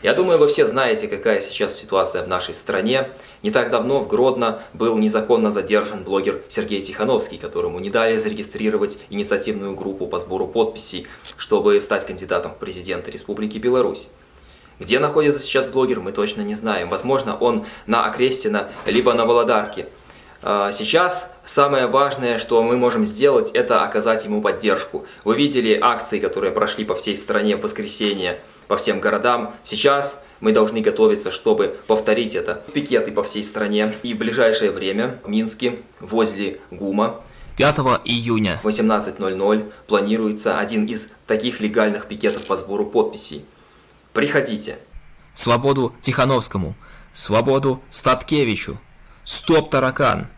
Я думаю, вы все знаете, какая сейчас ситуация в нашей стране. Не так давно в Гродно был незаконно задержан блогер Сергей Тихановский, которому не дали зарегистрировать инициативную группу по сбору подписей, чтобы стать кандидатом в президенты Республики Беларусь. Где находится сейчас блогер, мы точно не знаем. Возможно, он на Окрестина, либо на Володарке. А, сейчас самое важное, что мы можем сделать, это оказать ему поддержку. Вы видели акции, которые прошли по всей стране в воскресенье, по всем городам. Сейчас мы должны готовиться, чтобы повторить это. Пикеты по всей стране. И в ближайшее время в Минске, возле ГУМа, 5 июня в 18.00 планируется один из таких легальных пикетов по сбору подписей. Приходите. Свободу Тихановскому, свободу Статкевичу, стоп таракан.